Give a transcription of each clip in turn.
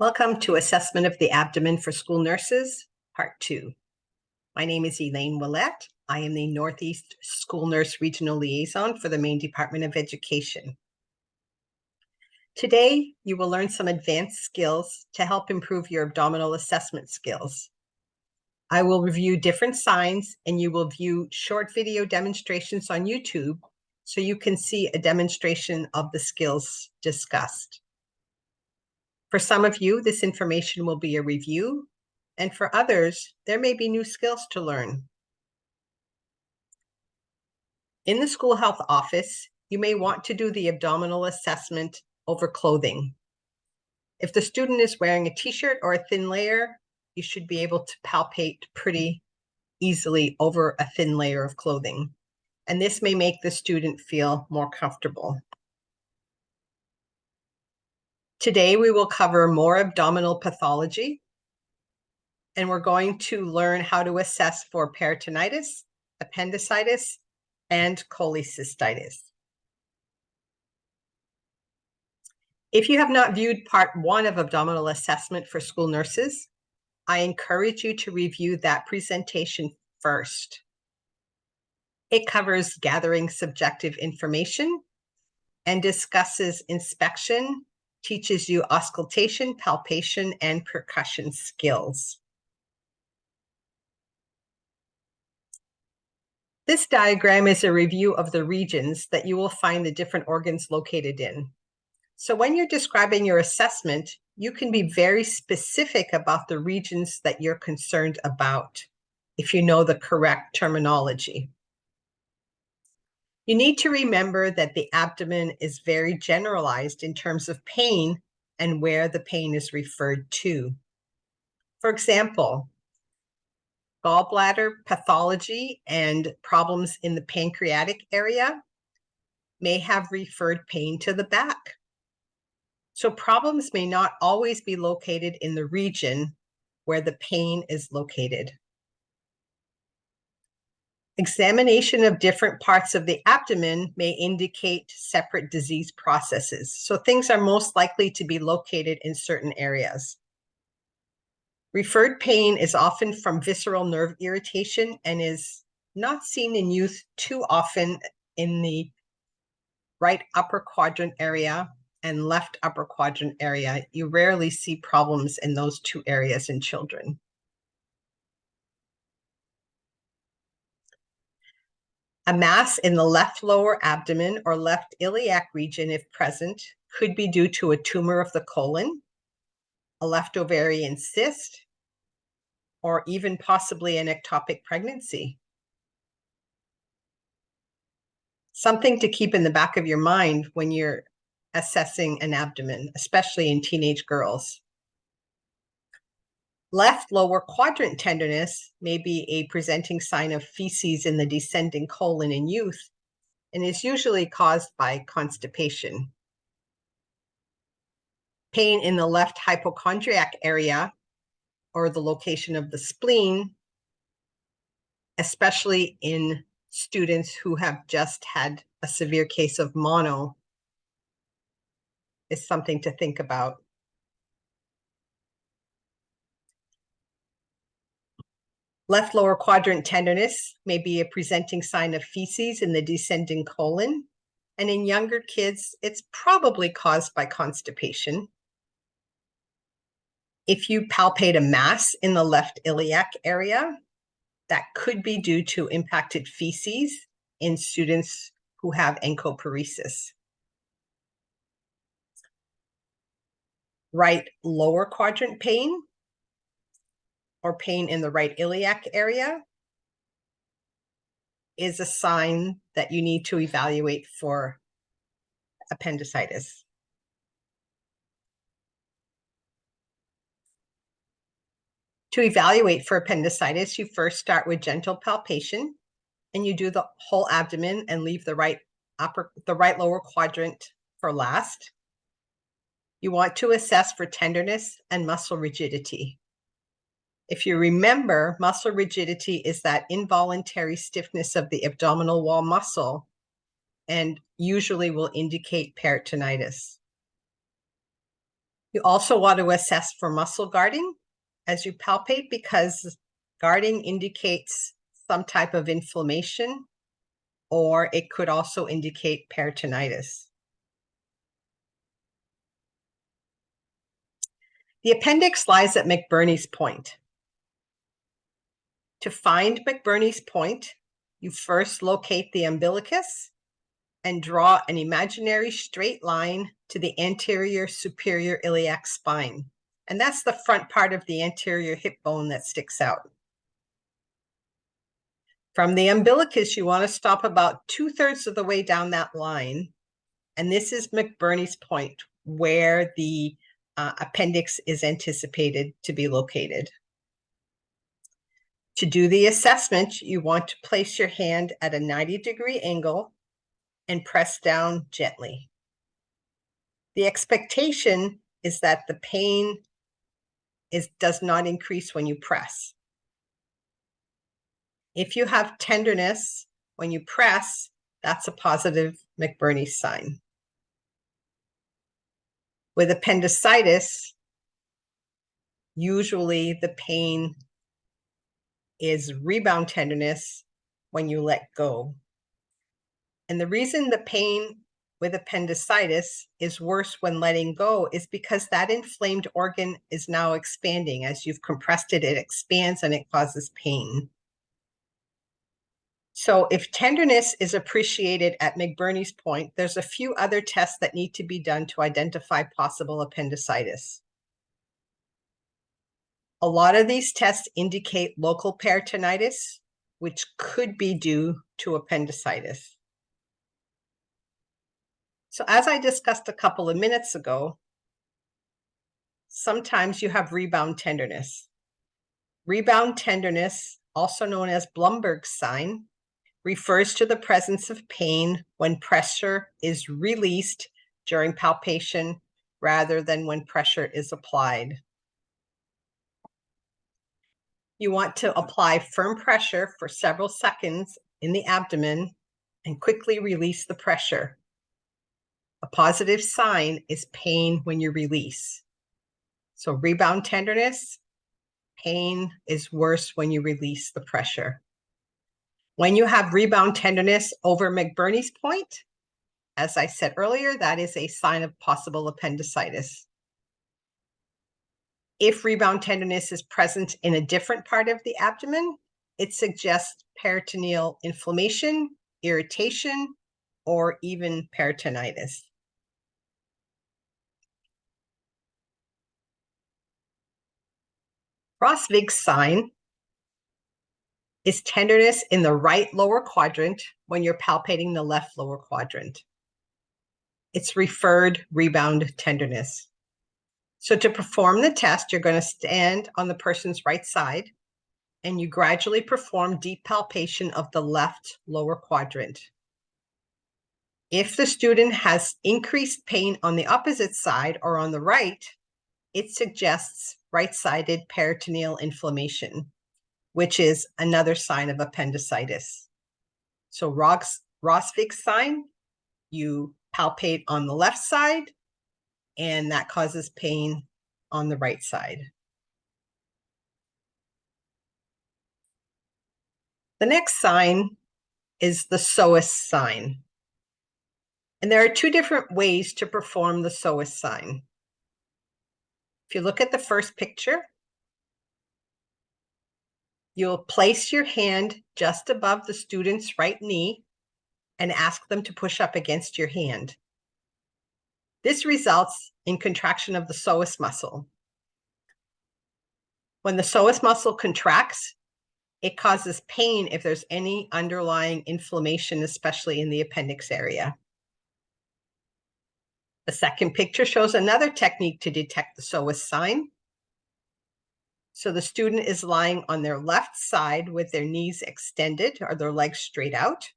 Welcome to Assessment of the Abdomen for School Nurses, Part 2. My name is Elaine Willette. I am the Northeast School Nurse Regional Liaison for the Maine Department of Education. Today, you will learn some advanced skills to help improve your abdominal assessment skills. I will review different signs and you will view short video demonstrations on YouTube so you can see a demonstration of the skills discussed. For some of you, this information will be a review, and for others, there may be new skills to learn. In the school health office, you may want to do the abdominal assessment over clothing. If the student is wearing a t-shirt or a thin layer, you should be able to palpate pretty easily over a thin layer of clothing. And this may make the student feel more comfortable. Today, we will cover more abdominal pathology, and we're going to learn how to assess for peritonitis, appendicitis, and cholecystitis. If you have not viewed part one of abdominal assessment for school nurses, I encourage you to review that presentation first. It covers gathering subjective information and discusses inspection teaches you auscultation, palpation, and percussion skills. This diagram is a review of the regions that you will find the different organs located in. So when you're describing your assessment, you can be very specific about the regions that you're concerned about if you know the correct terminology. You need to remember that the abdomen is very generalized in terms of pain and where the pain is referred to. For example, gallbladder pathology and problems in the pancreatic area may have referred pain to the back. So problems may not always be located in the region where the pain is located. Examination of different parts of the abdomen may indicate separate disease processes. So things are most likely to be located in certain areas. Referred pain is often from visceral nerve irritation and is not seen in youth too often in the right upper quadrant area and left upper quadrant area. You rarely see problems in those two areas in children. A mass in the left lower abdomen or left iliac region, if present, could be due to a tumor of the colon, a left ovarian cyst, or even possibly an ectopic pregnancy. Something to keep in the back of your mind when you're assessing an abdomen, especially in teenage girls. Left lower quadrant tenderness may be a presenting sign of feces in the descending colon in youth and is usually caused by constipation. Pain in the left hypochondriac area or the location of the spleen, especially in students who have just had a severe case of mono, is something to think about. Left lower quadrant tenderness may be a presenting sign of feces in the descending colon. And in younger kids, it's probably caused by constipation. If you palpate a mass in the left iliac area, that could be due to impacted feces in students who have encopresis. Right lower quadrant pain or pain in the right iliac area is a sign that you need to evaluate for appendicitis. To evaluate for appendicitis, you first start with gentle palpation and you do the whole abdomen and leave the right upper the right lower quadrant for last. You want to assess for tenderness and muscle rigidity. If you remember, muscle rigidity is that involuntary stiffness of the abdominal wall muscle and usually will indicate peritonitis. You also want to assess for muscle guarding as you palpate because guarding indicates some type of inflammation or it could also indicate peritonitis. The appendix lies at McBurney's point. To find McBurney's point, you first locate the umbilicus and draw an imaginary straight line to the anterior superior iliac spine. And that's the front part of the anterior hip bone that sticks out. From the umbilicus, you want to stop about two thirds of the way down that line. And this is McBurney's point, where the uh, appendix is anticipated to be located. To do the assessment, you want to place your hand at a 90 degree angle and press down gently. The expectation is that the pain is, does not increase when you press. If you have tenderness when you press, that's a positive McBurney sign. With appendicitis, usually the pain is rebound tenderness when you let go. And the reason the pain with appendicitis is worse when letting go is because that inflamed organ is now expanding. As you've compressed it, it expands and it causes pain. So if tenderness is appreciated at McBurney's point, there's a few other tests that need to be done to identify possible appendicitis. A lot of these tests indicate local peritonitis, which could be due to appendicitis. So as I discussed a couple of minutes ago, sometimes you have rebound tenderness. Rebound tenderness, also known as Blumberg's sign, refers to the presence of pain when pressure is released during palpation rather than when pressure is applied. You want to apply firm pressure for several seconds in the abdomen and quickly release the pressure. A positive sign is pain when you release. So rebound tenderness, pain is worse when you release the pressure. When you have rebound tenderness over McBurney's point, as I said earlier, that is a sign of possible appendicitis. If rebound tenderness is present in a different part of the abdomen, it suggests peritoneal inflammation, irritation, or even peritonitis. Rovsing's sign is tenderness in the right lower quadrant when you're palpating the left lower quadrant. It's referred rebound tenderness. So to perform the test, you're going to stand on the person's right side and you gradually perform deep palpation of the left lower quadrant. If the student has increased pain on the opposite side or on the right, it suggests right-sided peritoneal inflammation which is another sign of appendicitis. So Ross, Rovsing's sign, you palpate on the left side, and that causes pain on the right side. The next sign is the psoas sign. And there are two different ways to perform the psoas sign. If you look at the first picture, You'll place your hand just above the student's right knee and ask them to push up against your hand. This results in contraction of the psoas muscle. When the psoas muscle contracts, it causes pain if there's any underlying inflammation, especially in the appendix area. The second picture shows another technique to detect the psoas sign. So the student is lying on their left side with their knees extended or their legs straight out.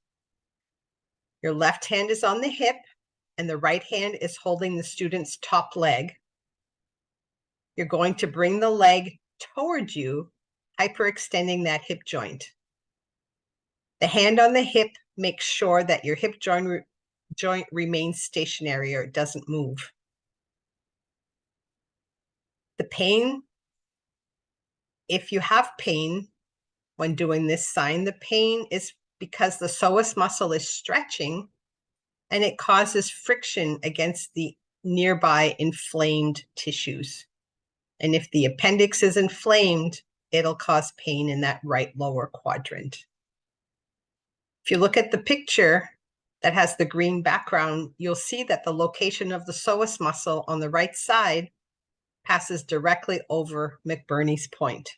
Your left hand is on the hip and the right hand is holding the student's top leg. You're going to bring the leg towards you, hyperextending that hip joint. The hand on the hip makes sure that your hip joint, re joint remains stationary or it doesn't move. The pain, if you have pain when doing this sign, the pain is because the psoas muscle is stretching and it causes friction against the nearby inflamed tissues. And if the appendix is inflamed, it'll cause pain in that right lower quadrant. If you look at the picture that has the green background, you'll see that the location of the psoas muscle on the right side passes directly over McBurney's point.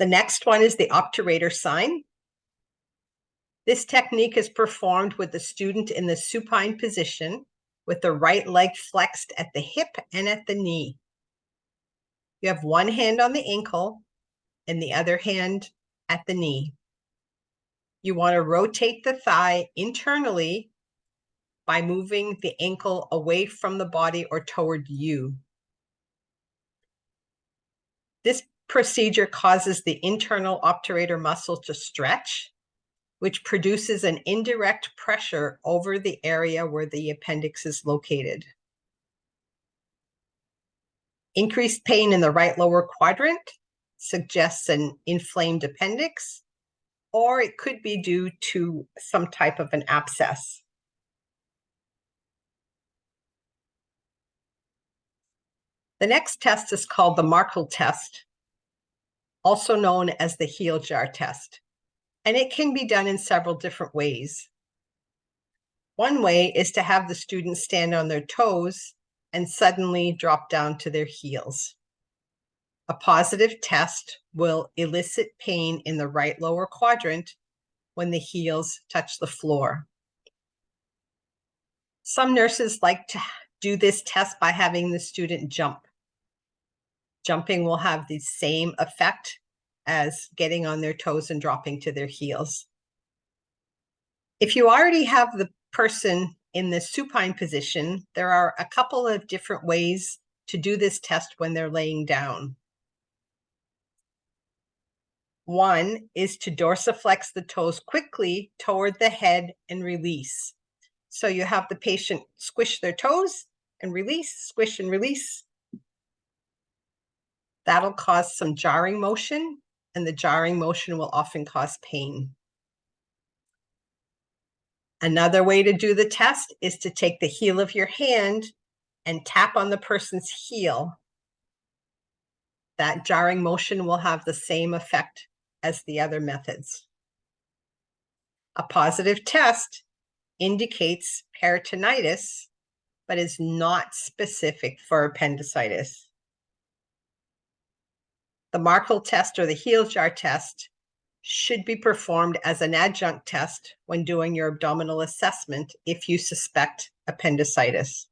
The next one is the obturator sign. This technique is performed with the student in the supine position with the right leg flexed at the hip and at the knee. You have one hand on the ankle and the other hand at the knee. You want to rotate the thigh internally by moving the ankle away from the body or toward you. This procedure causes the internal obturator muscle to stretch, which produces an indirect pressure over the area where the appendix is located. Increased pain in the right lower quadrant suggests an inflamed appendix, or it could be due to some type of an abscess. The next test is called the Markle test also known as the heel jar test. And it can be done in several different ways. One way is to have the students stand on their toes and suddenly drop down to their heels. A positive test will elicit pain in the right lower quadrant when the heels touch the floor. Some nurses like to do this test by having the student jump. Jumping will have the same effect as getting on their toes and dropping to their heels. If you already have the person in the supine position, there are a couple of different ways to do this test when they're laying down. One is to dorsiflex the toes quickly toward the head and release. So you have the patient squish their toes and release, squish and release, That'll cause some jarring motion, and the jarring motion will often cause pain. Another way to do the test is to take the heel of your hand and tap on the person's heel. That jarring motion will have the same effect as the other methods. A positive test indicates peritonitis, but is not specific for appendicitis. The Markle test or the heel jar test should be performed as an adjunct test when doing your abdominal assessment if you suspect appendicitis.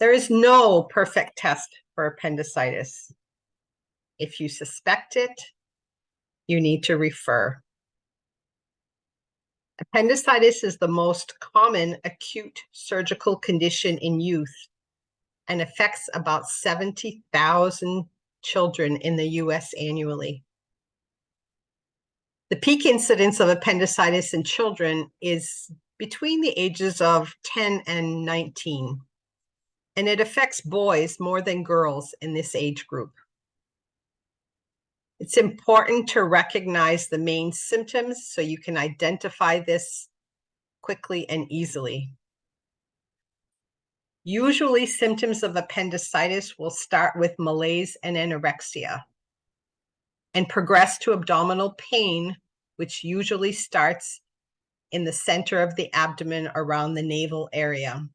There is no perfect test for appendicitis. If you suspect it, you need to refer. Appendicitis is the most common acute surgical condition in youth and affects about 70,000 children in the US annually. The peak incidence of appendicitis in children is between the ages of 10 and 19, and it affects boys more than girls in this age group. It's important to recognize the main symptoms so you can identify this quickly and easily. Usually symptoms of appendicitis will start with malaise and anorexia and progress to abdominal pain, which usually starts in the center of the abdomen around the navel area.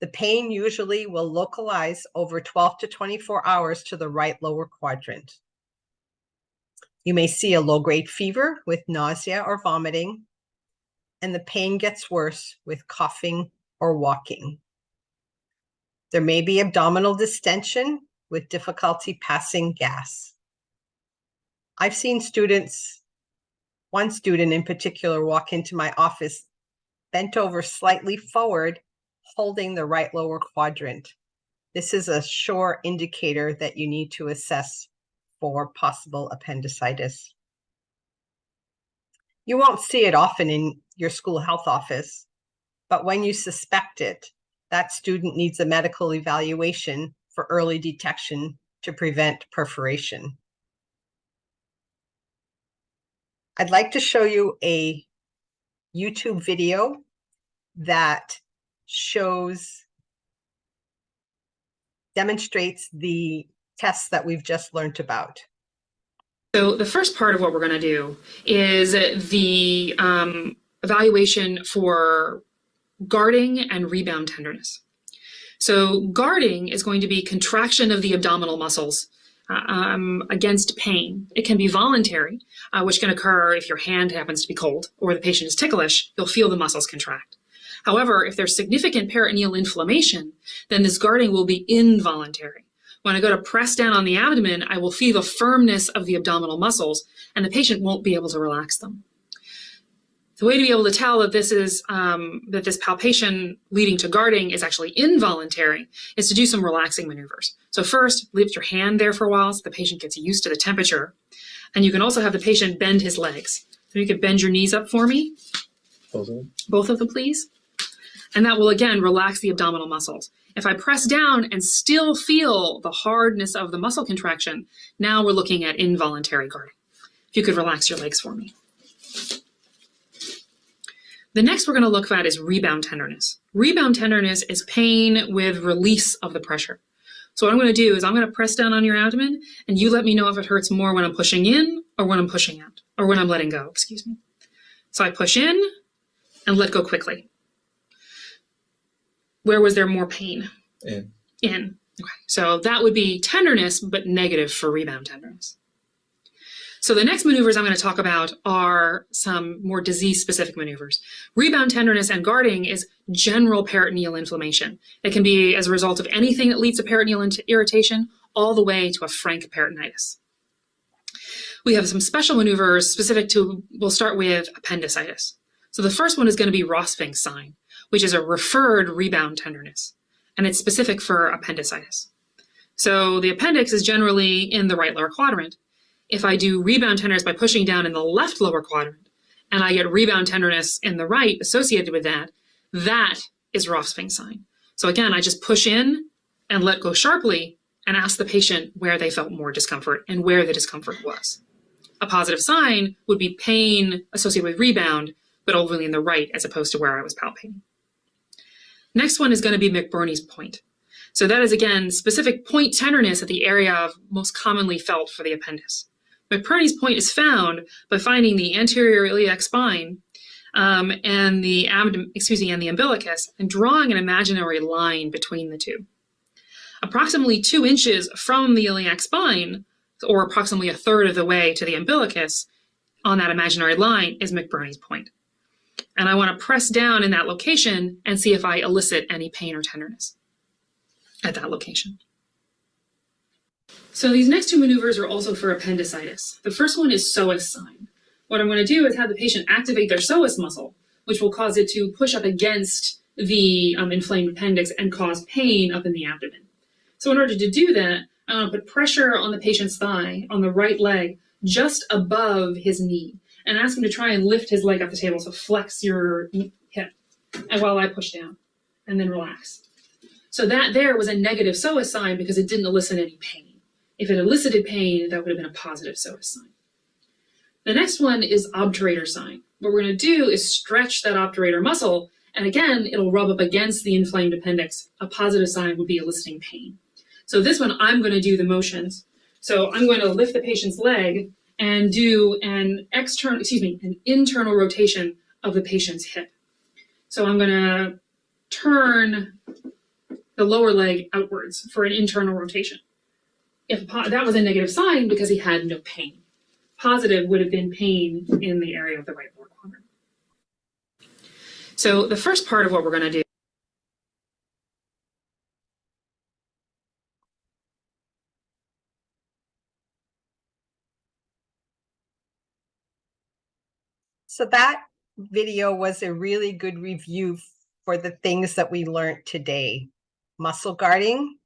The pain usually will localize over 12 to 24 hours to the right lower quadrant. You may see a low-grade fever with nausea or vomiting, and the pain gets worse with coughing or walking. There may be abdominal distension with difficulty passing gas. I've seen students, one student in particular, walk into my office bent over slightly forward, holding the right lower quadrant. This is a sure indicator that you need to assess for possible appendicitis. You won't see it often in your school health office. But when you suspect it, that student needs a medical evaluation for early detection to prevent perforation. I'd like to show you a YouTube video that shows, demonstrates the tests that we've just learned about. So the first part of what we're going to do is the um, evaluation for guarding and rebound tenderness. So guarding is going to be contraction of the abdominal muscles uh, um, against pain. It can be voluntary, uh, which can occur if your hand happens to be cold or the patient is ticklish, you'll feel the muscles contract. However, if there's significant peritoneal inflammation, then this guarding will be involuntary. When I go to press down on the abdomen, I will feel the firmness of the abdominal muscles and the patient won't be able to relax them. The way to be able to tell that this is um, that this palpation leading to guarding is actually involuntary is to do some relaxing maneuvers. So first, leave your hand there for a while so the patient gets used to the temperature. And you can also have the patient bend his legs. So you could bend your knees up for me. Both of them? Both of them, please. And that will, again, relax the abdominal muscles. If I press down and still feel the hardness of the muscle contraction, now we're looking at involuntary guarding. If you could relax your legs for me. The next we're going to look at is rebound tenderness. Rebound tenderness is pain with release of the pressure. So what I'm going to do is I'm going to press down on your abdomen and you let me know if it hurts more when I'm pushing in or when I'm pushing out or when I'm letting go, excuse me. So I push in and let go quickly. Where was there more pain? In. In. Okay. So that would be tenderness, but negative for rebound tenderness. So the next maneuvers I'm going to talk about are some more disease-specific maneuvers. Rebound tenderness and guarding is general peritoneal inflammation. It can be as a result of anything that leads to peritoneal irritation all the way to a frank peritonitis. We have some special maneuvers specific to, we'll start with appendicitis. So the first one is going to be Rovsing's sign, which is a referred rebound tenderness, and it's specific for appendicitis. So the appendix is generally in the right lower quadrant, if I do rebound tenderness by pushing down in the left lower quadrant, and I get rebound tenderness in the right associated with that, that is Rovsing's sign. So again, I just push in and let go sharply and ask the patient where they felt more discomfort and where the discomfort was. A positive sign would be pain associated with rebound, but only in the right as opposed to where I was palpating. Next one is going to be McBurney's point. So that is again specific point tenderness at the area of most commonly felt for the appendix. McBurney's point is found by finding the anterior iliac spine um, and the abdomen, excuse me, and the umbilicus, and drawing an imaginary line between the two. Approximately two inches from the iliac spine, or approximately a third of the way to the umbilicus, on that imaginary line is McBurney's point. And I want to press down in that location and see if I elicit any pain or tenderness at that location. So these next two maneuvers are also for appendicitis. The first one is psoas sign. What I'm going to do is have the patient activate their psoas muscle, which will cause it to push up against the um, inflamed appendix and cause pain up in the abdomen. So in order to do that, I'm going to put pressure on the patient's thigh, on the right leg, just above his knee, and ask him to try and lift his leg off the table. So flex your hip and while I push down, and then relax. So that there was a negative psoas sign because it didn't elicit any pain. If it elicited pain, that would have been a positive psoas sign. The next one is obturator sign. What we're going to do is stretch that obturator muscle, and again, it'll rub up against the inflamed appendix. A positive sign would be eliciting pain. So this one, I'm going to do the motions. So I'm going to lift the patient's leg and do an external, excuse me, an internal rotation of the patient's hip. So I'm going to turn the lower leg outwards for an internal rotation if that was a negative sign because he had no pain. Positive would have been pain in the area of the right lower quadrant. So the first part of what we're going to do So that video was a really good review for the things that we learned today. Muscle guarding,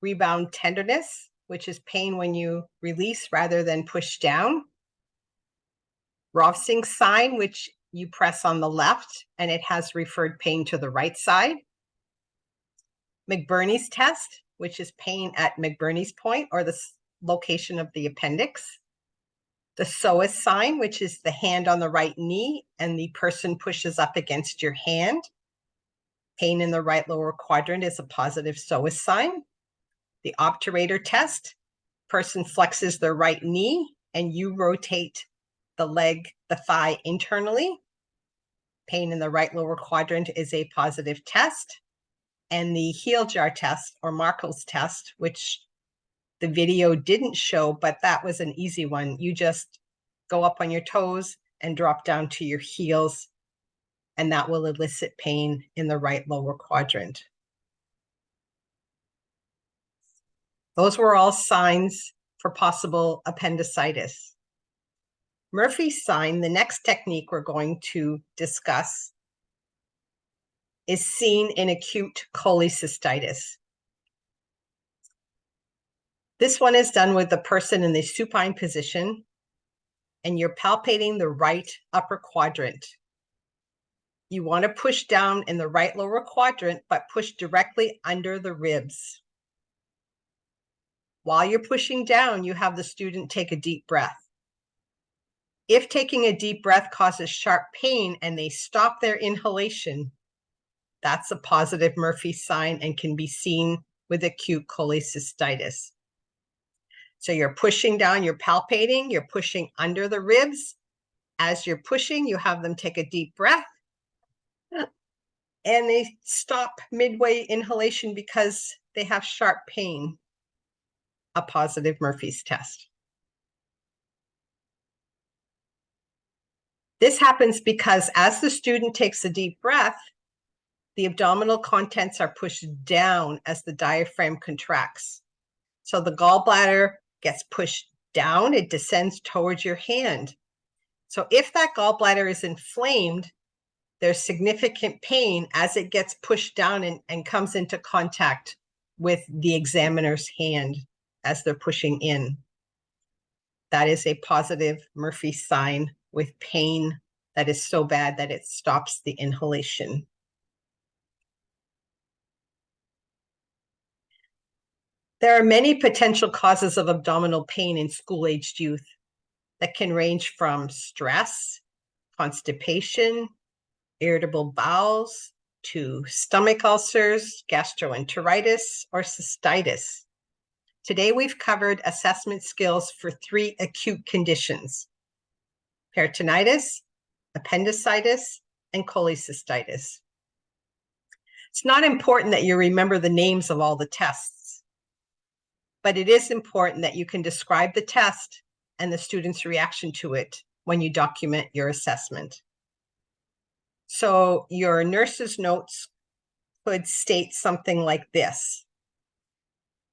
rebound tenderness, which is pain when you release rather than push down. Rovsing's sign, which you press on the left and it has referred pain to the right side. McBurney's test, which is pain at McBurney's point or the location of the appendix. The psoas sign, which is the hand on the right knee and the person pushes up against your hand. Pain in the right lower quadrant is a positive psoas sign. The obturator test, person flexes their right knee and you rotate the leg, the thigh internally. Pain in the right lower quadrant is a positive test. And the heel jar test or Markle's test, which the video didn't show, but that was an easy one. You just go up on your toes and drop down to your heels, and that will elicit pain in the right lower quadrant. Those were all signs for possible appendicitis. Murphy's sign, the next technique we're going to discuss, is seen in acute cholecystitis. This one is done with the person in the supine position, and you're palpating the right upper quadrant. You want to push down in the right lower quadrant, but push directly under the ribs. While you're pushing down, you have the student take a deep breath. If taking a deep breath causes sharp pain and they stop their inhalation, that's a positive Murphy sign and can be seen with acute cholecystitis. So you're pushing down, you're palpating, you're pushing under the ribs. As you're pushing, you have them take a deep breath. And they stop midway inhalation because they have sharp pain. A positive Murphy's test. This happens because as the student takes a deep breath, the abdominal contents are pushed down as the diaphragm contracts. So the gallbladder gets pushed down, it descends towards your hand. So if that gallbladder is inflamed, there's significant pain as it gets pushed down and, and comes into contact with the examiner's hand as they're pushing in. That is a positive Murphy sign with pain that is so bad that it stops the inhalation. There are many potential causes of abdominal pain in school-aged youth that can range from stress, constipation, irritable bowels, to stomach ulcers, gastroenteritis, or cystitis. Today, we've covered assessment skills for three acute conditions, peritonitis, appendicitis, and cholecystitis. It's not important that you remember the names of all the tests, but it is important that you can describe the test and the student's reaction to it when you document your assessment. So your nurse's notes could state something like this.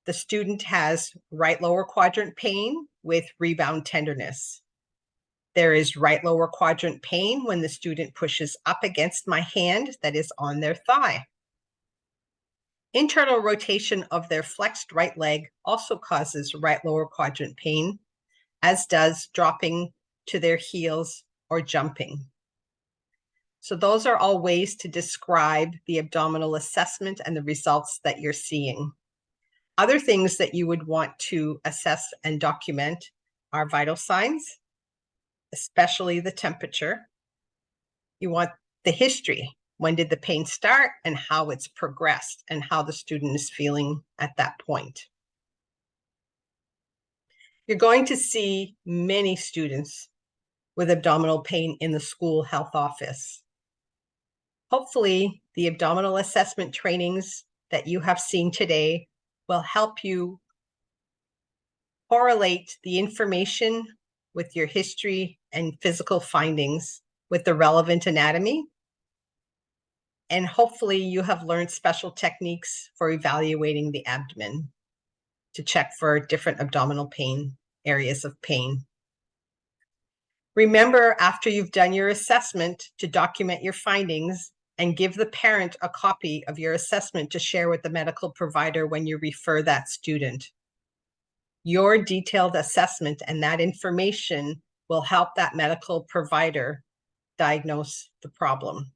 The student has right lower quadrant pain with rebound tenderness. There is right lower quadrant pain when the student pushes up against my hand that is on their thigh. Internal rotation of their flexed right leg also causes right lower quadrant pain, as does dropping to their heels or jumping. So those are all ways to describe the abdominal assessment and the results that you're seeing. Other things that you would want to assess and document are vital signs, especially the temperature. You want the history. When did the pain start and how it's progressed and how the student is feeling at that point. You're going to see many students with abdominal pain in the school health office. Hopefully, the abdominal assessment trainings that you have seen today will help you correlate the information with your history and physical findings with the relevant anatomy. And hopefully you have learned special techniques for evaluating the abdomen to check for different abdominal pain, areas of pain. Remember, after you've done your assessment, to document your findings and give the parent a copy of your assessment to share with the medical provider when you refer that student. Your detailed assessment and that information will help that medical provider diagnose the problem.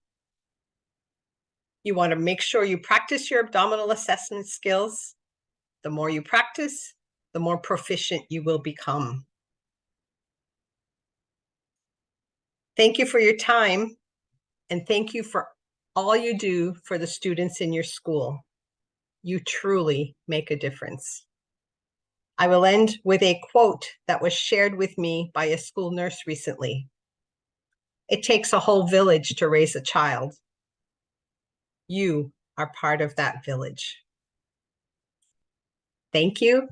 You want to make sure you practice your abdominal assessment skills. The more you practice, the more proficient you will become. Thank you for your time and thank you for all you do for the students in your school. You truly make a difference. I will end with a quote that was shared with me by a school nurse recently. It takes a whole village to raise a child. You are part of that village. Thank you.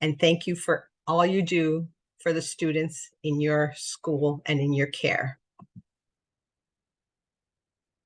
And thank you for all you do for the students in your school and in your care.